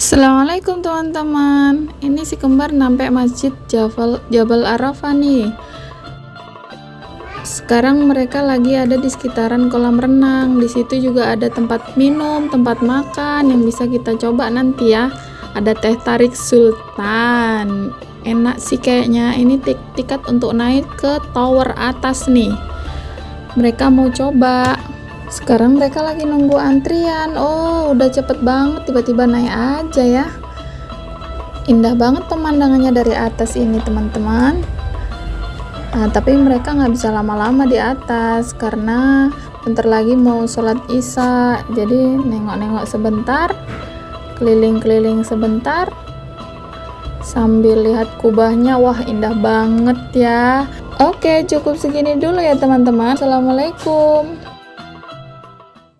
Assalamualaikum teman-teman. Ini si kembar nampak masjid Jabal, Jabal Arafah nih. Sekarang mereka lagi ada di sekitaran kolam renang. Di situ juga ada tempat minum, tempat makan Yang bisa kita coba nanti ya. Ada teh tarik sultan. Enak sih kayaknya. Ini tik tiket untuk naik ke tower atas nih. Mereka mau coba sekarang mereka lagi nunggu antrian. Oh udah cepet banget tiba-tiba naik aja ya. Indah banget pemandangannya dari atas ini teman-teman. Nah, tapi mereka nggak bisa lama-lama di atas karena bentar lagi mau sholat isya. Jadi nengok-nengok sebentar keliling-keliling sebentar sambil lihat kubahnya. Wah indah banget ya. Oke cukup segini dulu ya teman-teman. Assalamualaikum